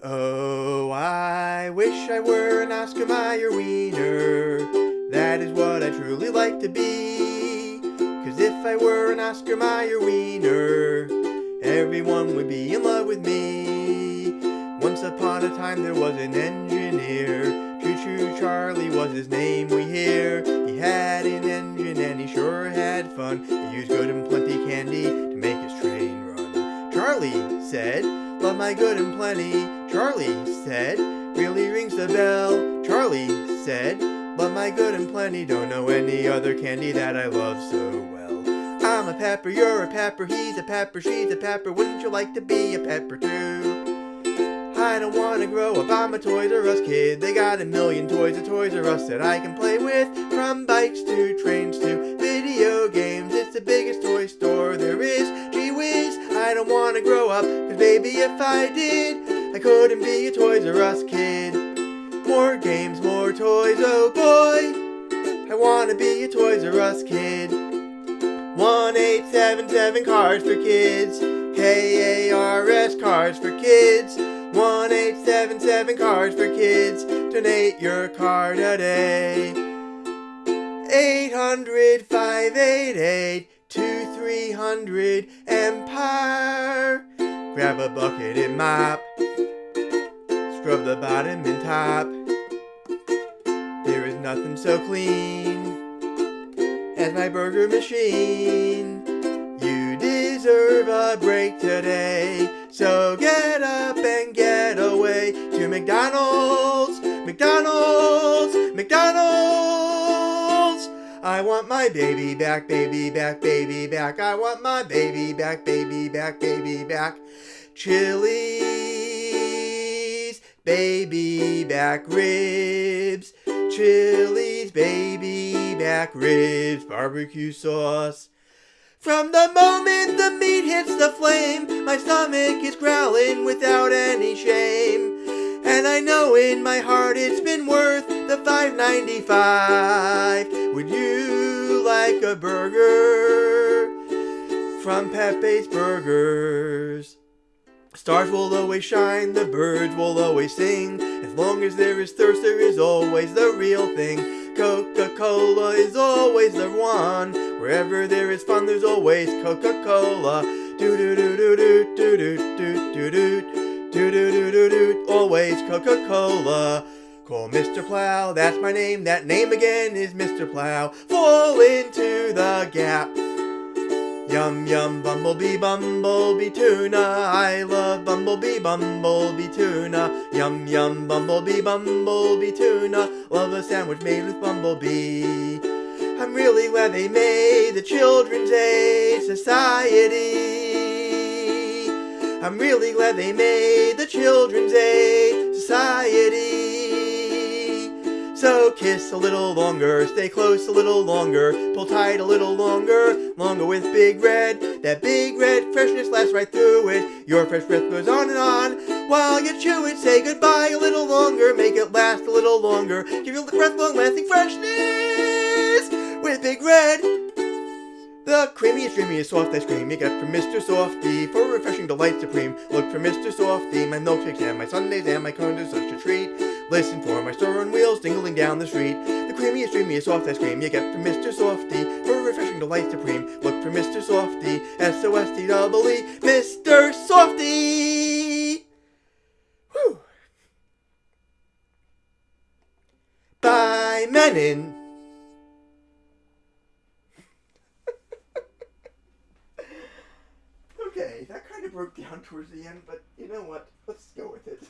Oh, I wish I were an Oscar Mayer wiener. That is what I truly like to be. Cause if I were an Oscar Mayer wiener, everyone would be in love with me. Once upon a time there was an engineer. Choo Choo Charlie was his name we hear. He had an engine and he sure had fun. He used good and plenty candy to make his train run. Charlie said, Love my good and plenty. Charlie said, Really rings the bell. Charlie said, Love my good and plenty. Don't know any other candy that I love so well. I'm a pepper, you're a pepper, he's a pepper, she's a pepper. Wouldn't you like to be a pepper too? I don't wanna grow up, I'm a Toys R Us kid. They got a million toys at Toys R Us that I can play with. From bikes to trains to video grow up, cause baby if I did, I couldn't be a Toys R Us kid. More games, more toys, oh boy. I wanna be a Toys R Us kid. 1877 cars for kids. K-A-R-S cars for kids. 1877 cars for kids. Donate your car today. 800 588 2300 Empire. Grab a bucket and mop. Scrub the bottom and top. There is nothing so clean as my burger machine. You deserve a break today, so get up and get away to McDonald's, McDonald's, McDonald's. I want my baby back, baby back, baby back. I want my baby back, baby back, baby back. Chili's, baby back ribs. Chili's, baby back ribs, barbecue sauce. From the moment the meat hits the flame, my stomach is growling without any shame. And I know in my heart it's been worth the $5.95. Would you like a burger from Pepe's Burgers? Stars will always shine, the birds will always sing. As long as there is thirst, there is always the real thing. Coca-Cola is always the one. Wherever there is fun, there's always Coca-Cola. Do do do do do do do do do do do do do do do. Always Coca-Cola. Call Mr. Plow, that's my name. That name again is Mr. Plow. Fall into the gap. Yum yum bumblebee bumblebee tuna I love bumblebee bumblebee tuna Yum yum bumblebee bumblebee tuna Love a sandwich made with bumblebee I'm really glad they made the Children's Aid Society I'm really glad they made the Children's Aid Society so kiss a little longer, stay close a little longer, pull tight a little longer, longer with Big Red. That Big Red freshness lasts right through it. Your fresh breath goes on and on while you chew it. Say goodbye a little longer, make it last a little longer. Give your breath long-lasting freshness with Big Red. The creamiest, dreamiest soft ice cream you get from Mr. Softee for refreshing delight supreme. Look for Mr. Softee, my milkshakes and my sundaes and my cones are such a treat. Listen for my stirring wheels dingling down the street. The creamiest, dreamiest soft ice cream you get from Mr. Softee for refreshing delight supreme. Look for Mr. Softee, S-O-S-T-E-E, Mr. Softee! Whew. By Menon. okay, that kind of broke down towards the end, but you know what? Let's go with it.